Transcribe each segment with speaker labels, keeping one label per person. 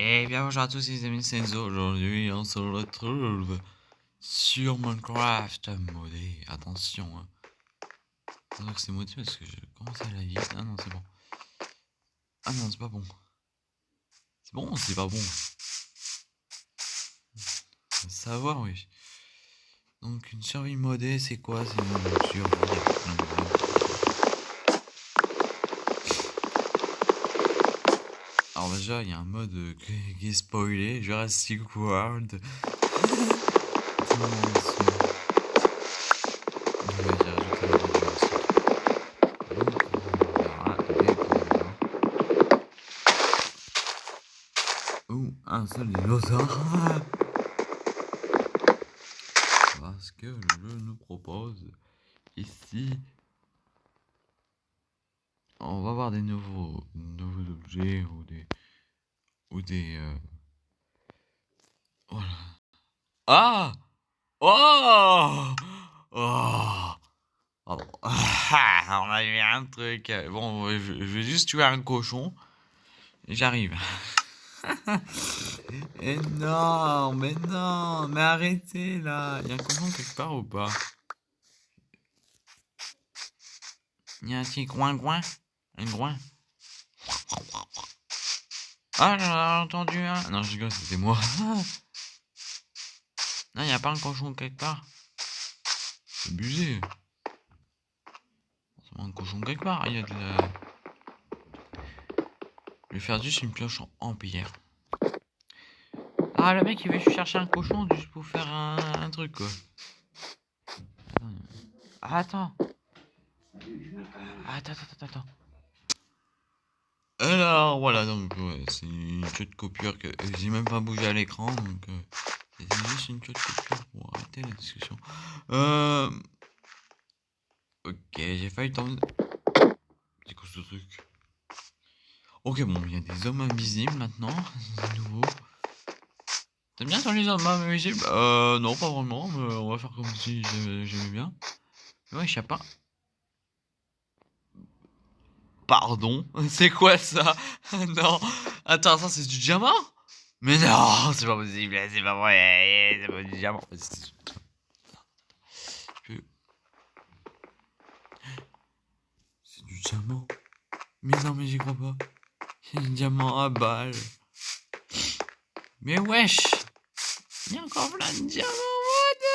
Speaker 1: Et bien bonjour à tous les amis, c'est Enzo. Aujourd'hui, on se retrouve sur Minecraft modé. Attention. Hein. que c'est modé parce que je commence à la lire. Ah non, c'est bon. Ah non, c'est pas bon. C'est bon c'est pas bon? Savoir, oui. Donc, une survie modée, c'est quoi? C'est une survie Déjà, il y a un mode qui est spoilé, Jurassic World. Ou un seul dinosaure. Parce que le jeu nous propose ici on va voir des nouveaux, nouveaux objets des euh, voilà. Ah Oh Oh on a vu un truc. Bon, je, vais juste tuer un cochon. J'arrive. et non, mais non, mais arrêtez là. Il y a un cochon quelque part ou pas? Il y a un petit coin-coin? Un groin. Ah, j'en ai entendu un. Non, je rigole, c'était moi. non, il a pas un cochon quelque part. C'est abusé. C'est un cochon quelque part. Il y a de la... Je vais faire juste une pioche en, pierre. Ah, le mec, il veut chercher un cochon juste pour faire un, truc, quoi. attends. Attends, attends, attends. Alors voilà, donc c'est une de coupure que j'ai même pas bougé à l'écran, donc euh, c'est juste une de coupure pour arrêter la discussion. Euh... Ok, j'ai failli tomber. C'est quoi ce truc? Ok, bon, il y a des hommes invisibles maintenant, c'est nouveau. T'aimes bien sur les hommes invisibles? Euh, non, pas vraiment, mais on va faire comme si j'aimais bien. Ouais, je sais pas. Pardon C'est quoi ça? Non Attends, ça c'est du diamant? Mais non C'est pas possible, c'est pas vrai, c'est pas du diamant. C'est du diamant. Mais non, mais j'y crois pas. C'est du diamant à balle. Mais wesh Il y a encore plein de diamants, what the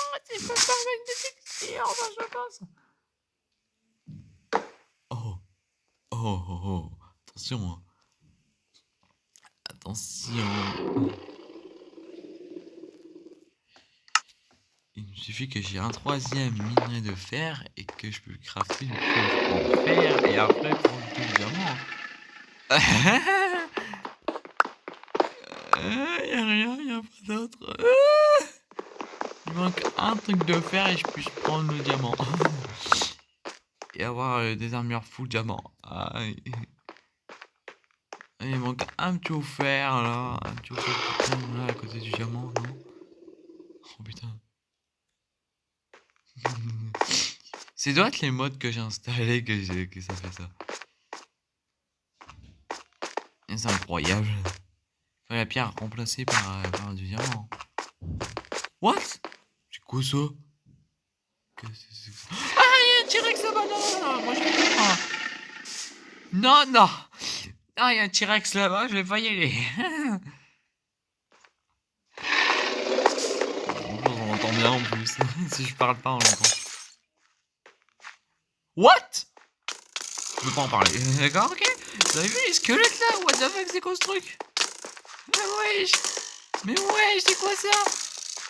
Speaker 1: fuck? C'est pas pareil de je pense. Oh, oh, oh. Attention. Hein. Attention. Il me suffit que j'ai un troisième minerai de fer et que je peux crafter une chose en fer et après pour le diamant. Il n'y a rien, il a pas d'autre. Il manque un truc de fer et je puisse prendre le diamant. et avoir euh, des armures full diamant. Ah, il manque un petit offert là, un petit offert là à côté du diamant, non? Oh putain. C'est doit être les modes que j'ai installés que, ça fait ça. C'est incroyable. la pierre remplacée par, par du diamant. What? C'est quoi ça Ah, il y a un T-Rex là-bas, non, moi je vais pas. Non, non. Ah, il y a un T-Rex là-bas, je vais pas y aller. on entend bien en plus. si je parle pas, on l'entend. What? Je peux pas en parler. D'accord, ok. Vous avez vu les squelettes là? What the fuck, c'est quoi ce truc? Mais wesh Mais wesh, c'est quoi ça?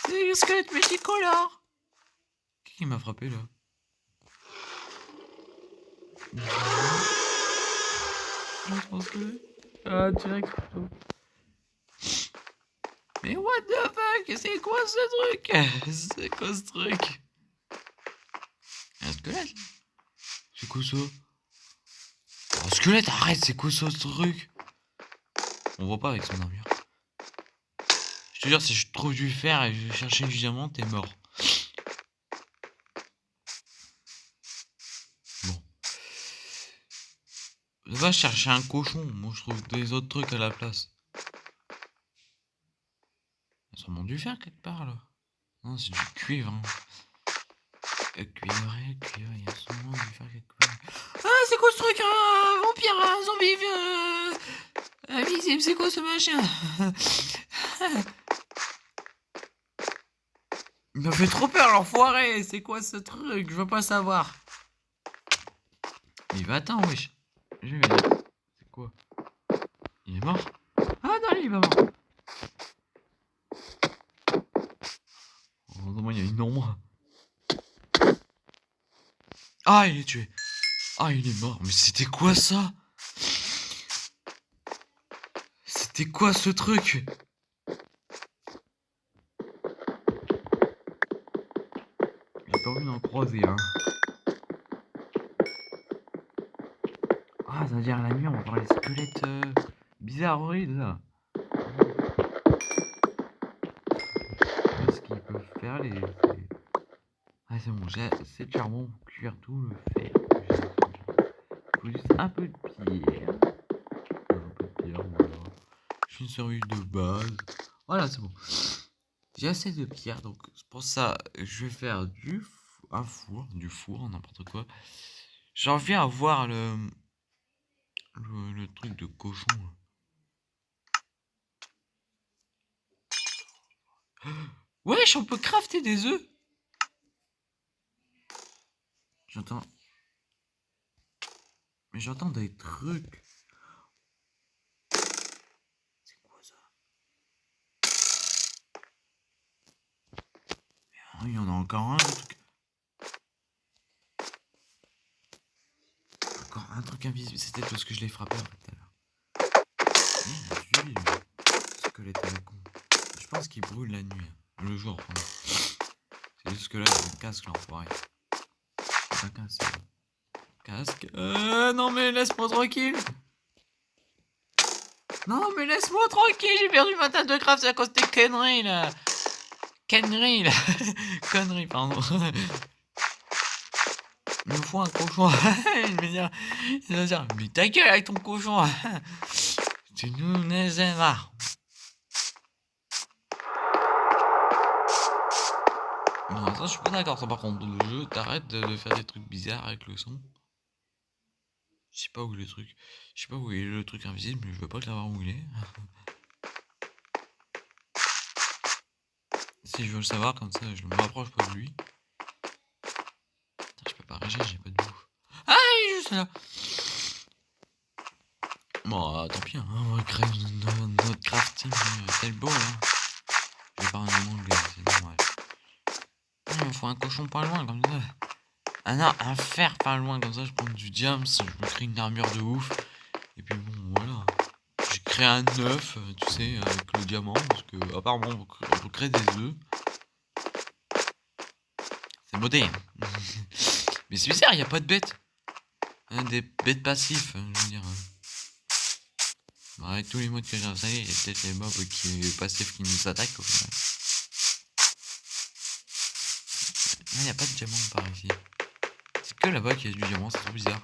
Speaker 1: C'est des squelettes multicolores Qui m'a frappé là? Ah, direct plutôt. Mais what the fuck? C'est quoi ce truc? C'est quoi ce truc? Un squelette? C'est quoi ça? Un squelette, arrête, c'est quoi ça ce truc? On voit pas avec son armure. Je te jure, si je trouve du fer et je vais chercher du diamant, t'es mort. Va chercher un cochon. Moi, je trouve des autres trucs à la place. Il y a sûrement du fer quelque part, là. Non, c'est du cuivre. Hein. Euh, cuivre, cuivre, il y a sûrement du fer quelque part. Ah, c'est quoi ce truc Un vampire, zombie euh, invisible, c'est quoi ce machin? Il m'a fait trop peur, l'enfoiré C'est quoi ce truc? Je veux pas savoir. Il va attendre, wesh. Je vais C'est quoi? Il est mort? Ah non, il est pas mort. Non, il y a une ombre. Ah, il est tué. Ah, il est mort. Mais c'était quoi ça? C'était quoi ce truc? J'ai pas envie d'en croiser, hein. Veut dire la nuit, on va voir les squelettes euh, bizarroïdes. Qu'est-ce qu'ils peuvent faire, les... les- Ah, c'est bon, j'ai assez de charbon pour cuire tout le fer. Faut juste un peu de pierre. Voilà. J'ai une service de base. Voilà, c'est bon. J'ai assez de pierre, donc pour ça, je vais faire du un four, du four, n'importe quoi. J'en viens à voir le, le, truc de cochon. Wesh, on peut crafter des œufs. J'entends. Mais j'entends des trucs. C'est quoi ça? Il y en a encore un, truc. Un truc invisible. C'était tout ce que je l'ai frappé tout à l'heure. Le. Je pense qu'il brûle la nuit. hein. Le jour. C'est juste que là, il me casque l'enfoiré. Un casque. Casque. Euh, non mais laisse-moi tranquille. Non mais laisse-moi tranquille, j'ai perdu ma table de craft à cause des conneries là. Conneries là. conneries, pardon. Il me faut un cochon. il va dire, il va dire, mais ta gueule avec ton cochon. tu nous les marre. Non, ça je suis pas d'accord. Par contre, le jeu t'arrête de, faire des trucs bizarres avec le son. Je sais pas où est le truc. Je sais pas où est le truc invisible, mais je veux pas le savoir où il est. si je veux le savoir, comme ça, je me rapproche pas de lui. Putain, je peux pas réagir, j'ai pas de bouffe. Ah, il est juste là. Bon, euh, tant pis, hein, on va créer notre, crafting euh, tel beau là. Je vais pas un anglais, c'est normal. Ah, Il me faut un cochon pas loin, comme ça. Ah non, un fer pas loin, comme ça je prends du diams, je me crée une armure de ouf. Et puis bon, voilà. J'ai créé un œuf, euh, tu sais, avec le diamant, parce que apparemment on peut- créer des œufs. C'est moderne. Mais c'est bizarre, il n'y a pas de bêtes. Des bêtes passifs, hein, je veux dire. hein. Bon, avec tous les modes que j'ai installés, il y a peut-être les mobs qui passifs qui nous attaquent au final. Là, il n'y a pas de diamant par ici. C'est que là-bas qu'il y a du diamant, c'est trop bizarre.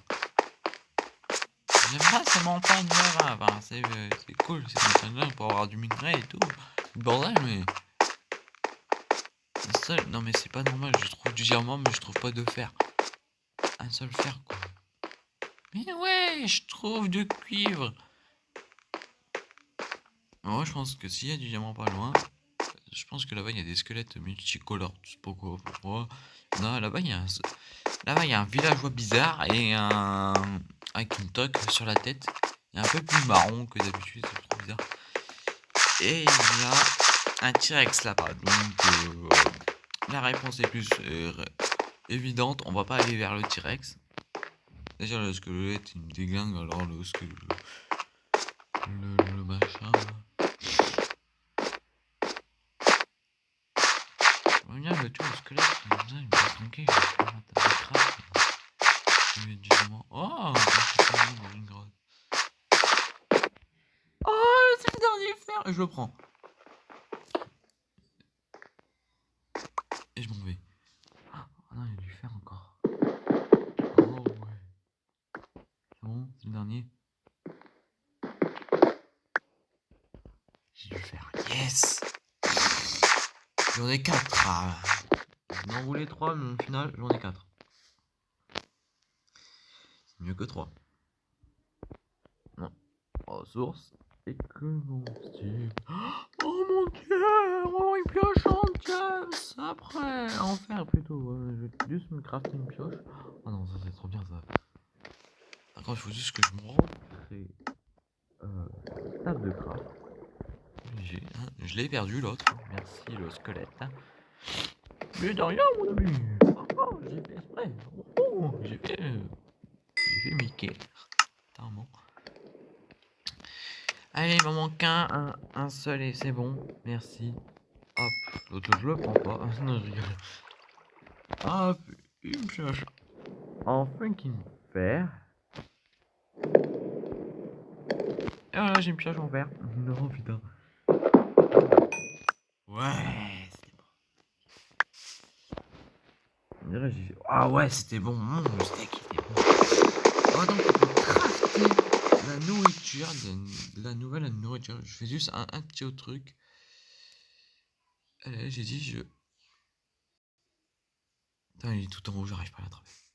Speaker 1: J'aime pas ces montagnes là, euh, c'est cool ces montagnes là pour avoir du minerai et tout. Le bordel, mais. Non, mais c'est pas normal, je trouve du diamant, mais je trouve pas de fer. Un seul fer, quoi. Mais ouais, je trouve du cuivre. Moi, je pense que s'il y a du diamant pas loin, je pense que là-bas il y a des squelettes multicolores. Je sais pourquoi. Non, là-bas il y a un. Là-bas il y a un villageois bizarre et un. avec une sur la tête. Un peu plus marron que d'habitude, c'est trop bizarre. Et il y a un T-Rex là-bas. Donc euh, la réponse est plus évidente. On va pas aller vers le T-Rex. Déjà le squelette il me déglingue alors le squelette. Le, le, machin. J'aimerais bien le tuer au squelette, il me laisse tranquille, je vais du diamant. Oh dans une grotte. Oh c'est le dernier fer Et je le prends. Et je m'en vais. Ah non, il y a du fer encore. Oh ouais. C'est bon, c'est le dernier. Yes J'en ai 4. Ah. Je m'en voulais 3, mais au final, j'en ai 4. C'est mieux que 3. Non. Ressources. Et style. Oh mon dieu Oh, une pioche en caisse Après En fer plutôt. je vais juste me crafter une pioche. Oh non, ça c'est trop bien ça. D'accord, il faut juste que je me recrée. Euh, table de craft. Hein, je l'ai perdu l'autre. Merci le squelette. Mais de rien, mon ami. Oh, j'ai fait exprès. Oh, j'ai fait. J'ai fait Mickey. Allez, il m'en manque un, un, un seul et c'est bon. Merci. Hop, l'autre je le prends pas. non, je rigole. Hop, une pioche. Enfin qu'il me faire. Et voilà, j'ai une pioche en verre. Non, putain. Ouais, c'était bon. On dirait j'ai Ah ouais, c'était bon. Mon le steak était bon. Oh, donc on peut crafter la nourriture, de, la nouvelle nourriture. Je fais juste un, un petit autre truc. Allez, j'ai dit je. Putain, il est tout en haut, j'arrive pas à l'attraper.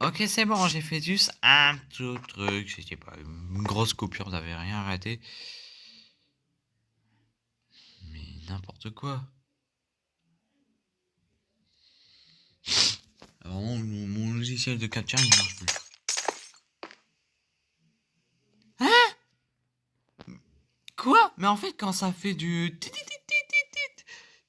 Speaker 1: Ok, c'est bon, j'ai fait juste un tout truc. C'était pas une grosse coupure, vous avez rien arrêté. Mais n'importe quoi. Alors, mon, logiciel de capture, il marche plus. Hein? Quoi? Mais en fait, quand ça fait du...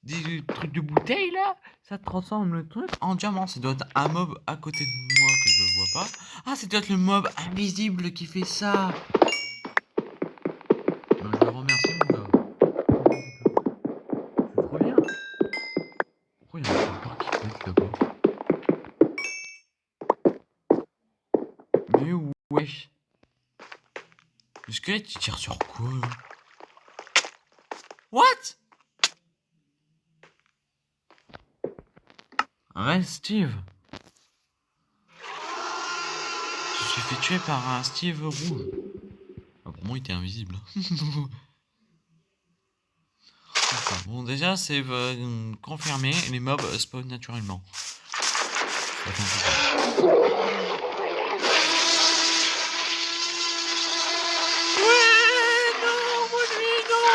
Speaker 1: Du truc de bouteille, là, ça transforme le truc en diamant. Ça doit être un mob à côté de moi que je vois pas. Ah, c'est peut-être le mob invisible qui fait ça. Ben, je le remercie, mon gars. C'est trop bien. Pourquoi il y a un pas qui pète là-bas? Mais wesh. Le squelette, il tire sur quoi là What? Ouais, Steve. Je suis fait tuer par un Steve rouge. Ah, pour moi, il était invisible. bon, déjà, c'est euh, confirmé, les mobs spawn naturellement. Ouais, non, moi lui, non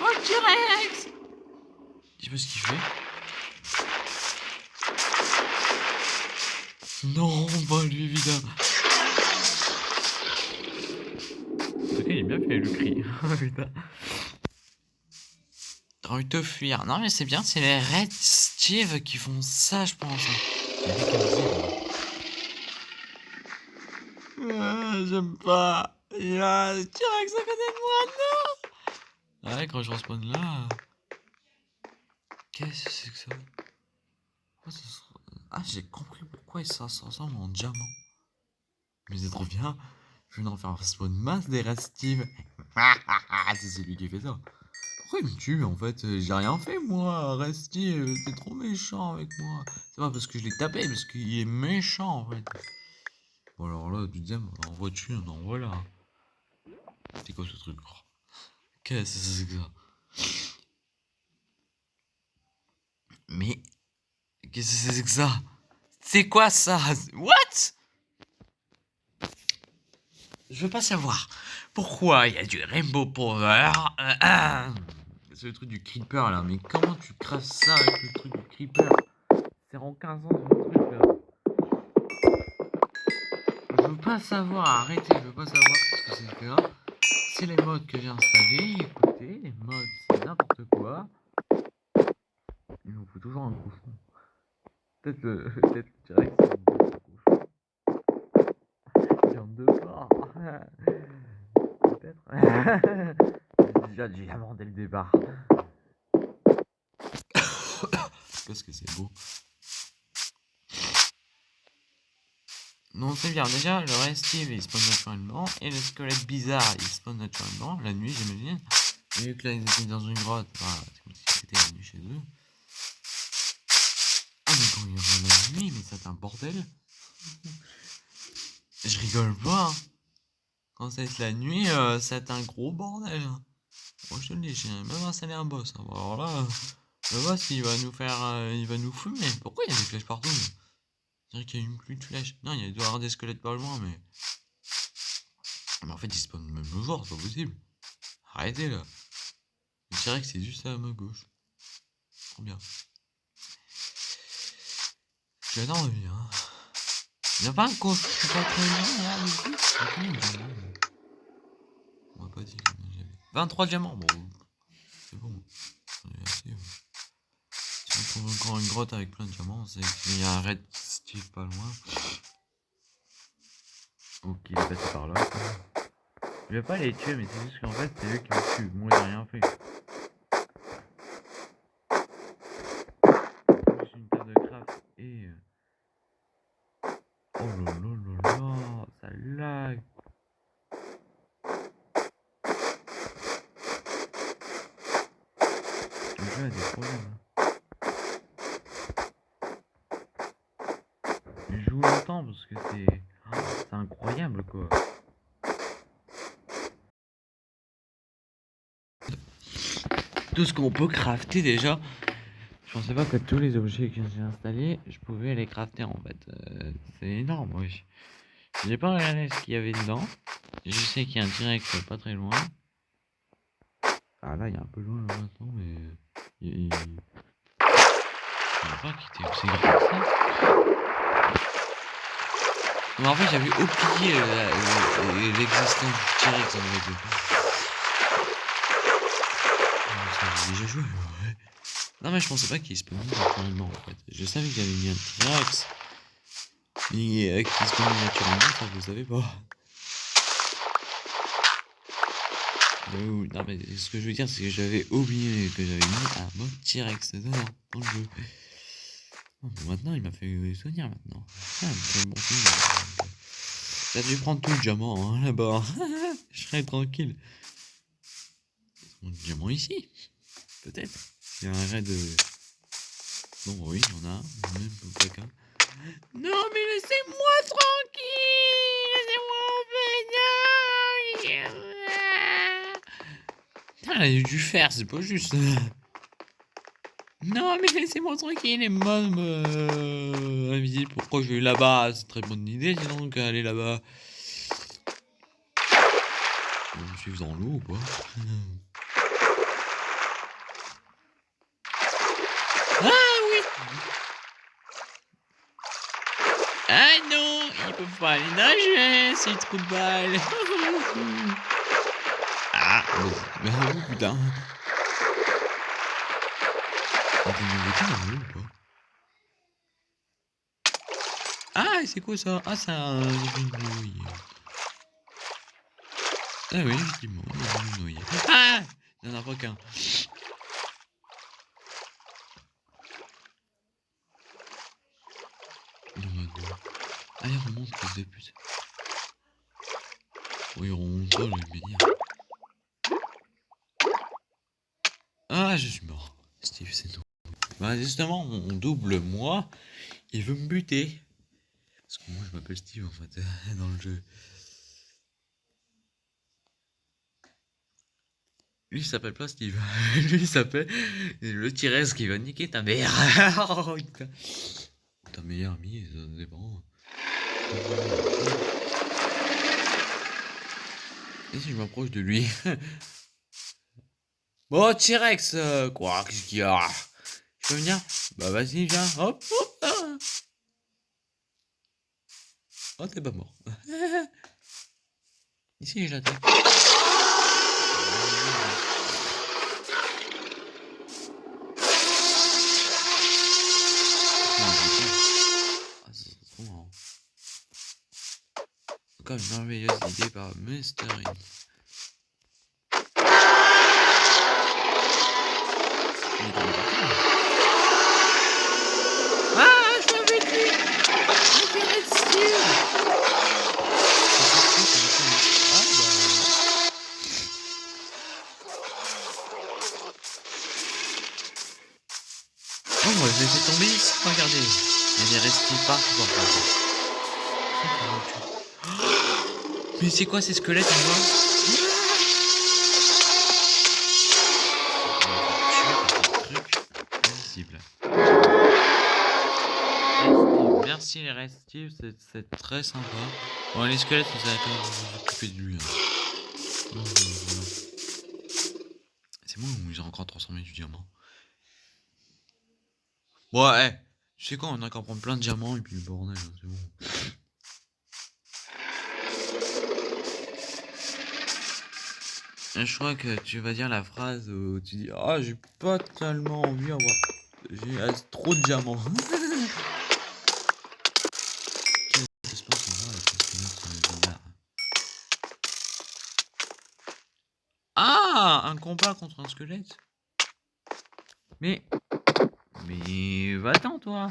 Speaker 1: Oh, T-Rex Dis-moi ce qu'il fait? Non, bah lui évidemment. Il est bien fait le cri. Putain. T'as envie de fuir. Non, mais c'est bien, c'est les Red Steve qui font ça, je pense. Ah, J'aime pas. Il y a T-Rex à côté de moi, non Ouais, quand je respawn là. Qu'est-ce que c'est que ça? Pourquoi ça se ah, j'ai compris pourquoi ça, ressemble en diamant. Mais c'est trop bien. Je vais en faire un une masse des Steve. c'est celui qui fait ça. Pourquoi il me tue en fait? J'ai rien fait moi, Steve. T'es trop méchant avec moi. C'est pas parce que je l'ai tapé, parce qu'il est méchant en fait. Bon alors là, tu disais, en voiture, non voilà. C'est quoi ce truc? Qu'est-ce que c'est que ça? Mais Qu'est-ce que c'est que ça? C'est quoi ça? What? Je veux pas savoir. Pourquoi il y a du Rainbow Power euh, euh. C'est le truc du Creeper là, mais comment tu crasses ça avec le truc du Creeper? C'est en 15 ans le truc là. Je veux pas savoir, arrêtez, je veux pas savoir ce que c'est que là. C'est les modes que j'ai installés, écoutez, les modes c'est n'importe quoi. Il nous faut toujours un cochon. Peut-être le. Peut-être y en deux pas. Peut-être. Déjà du diamant dès le départ. Qu'est-ce que c'est beau. Non, c'est bien. Déjà, le Steve il spawn naturellement. Et le squelette bizarre, il spawn naturellement. La nuit, j'imagine. Vu que là, ils étaient dans une grotte, voilà, c'est comme si c'était la nuit chez eux. Ah, mais quand il y aura la nuit, mais c'est un bordel. Je rigole pas. Hein. Quand c'est la nuit, euh, c'est un gros bordel. Moi je te le dis, j'ai même installé un boss. Hein. Alors là, le boss il va nous faire. Euh, il va nous fumer. Pourquoi il y a des flèches partout Je dirais qu'il y a une pluie de flèches. Non, il doit y avoir des squelettes pas loin, mais. Mais en fait, il spawn même le jour, c'est pas possible. Arrêtez là. Je dirais que c'est juste à ma gauche. Trop bien. J'ai envie, hein. Il n'y a pas un coffre, pas très bien là, du coup. On va pas j'avais. 23 diamants, bon. C'est bon. Si on trouve encore une grotte avec plein de diamants, c'est qu'il y a un red steve pas loin. Ok, il est passé par là. Je vais pas les tuer, mais c'est juste qu'en fait, c'est eux qui me tuent. Moi, j'ai rien fait. une carte de craft et. Euh, oh là là là là, ça lag. Des problèmes. Hein. Je joue longtemps parce que c'est. Oh, c'est incroyable quoi. tout ce qu'on peut crafter déjà. Je pensais pas que tous les objets que j'ai installés, je pouvais les crafter en fait. Euh, c'est énorme, oui. J'ai pas regardé ce qu'il y avait dedans. Je sais qu'il y a un direct pas très loin. Ah là, il a un peu loin là maintenant, mais. Il. Je pas quitter aussi grand ça. Mais en fait, j'avais oublié l'existence du T-Rex en fait déjà joué, ouais. Non, mais je pensais pas qu'il spawnait naturellement en fait. Je savais qu'il y avait mis un T-Rex. Mais euh, qu'il spawnait naturellement, ça je le savais pas. Euh, non, mais ce que je veux dire, c'est que j'avais oublié que j'avais mis un mode T-Rex dedans, dans le jeu. bon, maintenant, il m'a fait souvenir maintenant. Ah, bon J'ai dû prendre tout le diamant hein, là-bas. je serais tranquille. Mon diamant ici? Peut-être. Il y a un raid de... Bon, oui, il y en a. Même qu'un. Non, mais laissez-moi tranquille Laissez-moi en Elle a dû faire, c'est pas juste. Non, mais laissez-moi tranquille, les mômes euh, invisibles. Pourquoi je vais là-bas? C'est très bonne idée, sinon, qu'aller là-bas. Je suis dans l'eau ou quoi Ah non, il peut pas aller nager, c'est trop de balles. ah, mais oh, putain. Ah, c'est quoi ça? Ah, c'est un. Ah oui, effectivement, grenouille. Ah Il n'y en a pas qu'un. Ah, il remonte, fils de pute. Oui, il remonte pas, le dire. Ah, je suis mort. Steve, c'est tout. Bah, justement, mon double, moi, il veut me buter. Parce que moi, je m'appelle Steve, en fait, dans le jeu. Lui, il s'appelle pas Steve. Lui, il s'appelle le Tyrese qui va niquer ta mère. oh. Ta meilleure amie, ça dépend. Et si je m'approche de lui? Bon, T-Rex, euh, quoi, qu'est-ce qu'il y a? Je peux venir? Bah vas-y, viens, hop, hop Oh, t'es pas mort. Ici, j'attaque. Comme une merveilleuse idée par Mr. Ah, je l'avais dit Oh, je laissé tomber ici, regardez. Il est resté pas partout. Mais c'est quoi ces squelettes en bas Restifs, c'est très sympa. Bon, les squelettes, vous allez quand vous occuper de lui. Hein. C'est bon, ils ont encore transformé du diamant. Ouais, tu sais quoi, on a qu'à prendre plein de diamants et puis le bordel, hein, c'est bon. Je crois que tu vas dire la phrase où tu dis Ah, j'ai pas tellement envie d'avoir. J'ai trop de diamants. Combat contre un squelette Mais... Mais... Va-t'en, toi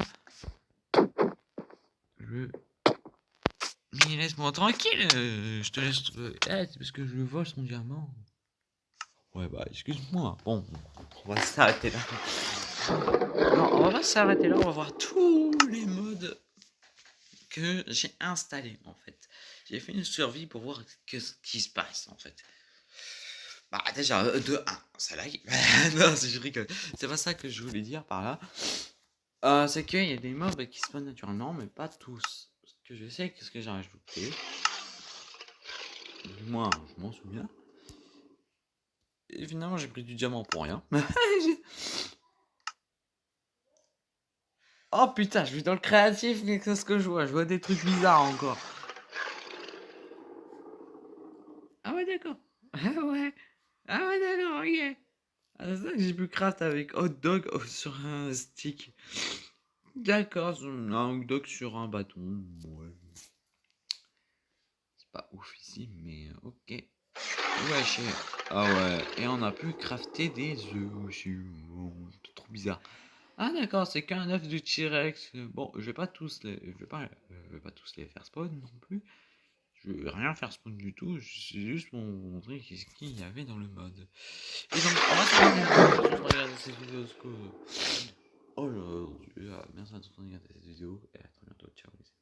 Speaker 1: Je... Mais laisse-moi tranquille Je te laisse... Eh, c'est parce que je vole son diamant. Ouais, bah, excuse-moi. Bon, on va s'arrêter là. On va s'arrêter là. On va voir tous les modes que j'ai installés, en fait. J'ai fait une survie pour voir ce qui se passe, en fait. Bah, déjà, euh, de 1, ça lag. non, je rigole. C'est pas ça que je voulais dire par là. Euh, c'est qu'il y a des mobs qui spawnent naturellement, mais pas tous. Ce que je sais, qu'est-ce que j'ai rajouté? Moi, je m'en souviens. Et finalement, j'ai pris du diamant pour rien. oh putain, je suis dans le créatif, mais qu'est-ce que je vois? Je vois des trucs bizarres encore. Ah ouais, d'accord. Ah ouais. Ah ouais, d'accord, ok. Ah, c'est ça que j'ai pu craft avec hot dog sur un stick. D'accord, un hot dog sur un bâton. C'est pas ouf ici, mais ok. Ouais, Ah ouais, et on a pu crafter des œufs aussi. trop bizarre. Ah d'accord, c'est qu'un œuf de T-Rex. Bon, je vais pas tous les, je vais pas, je vais pas tous les faire spawn non plus. Je vais rien faire spawn du tout, c'est juste pour vous montrer ce qu'il y avait dans le mode. Et donc, on va regarder cette vidéo. Oh là, merci à tous de regarder cette vidéo et à très bientôt. Ciao les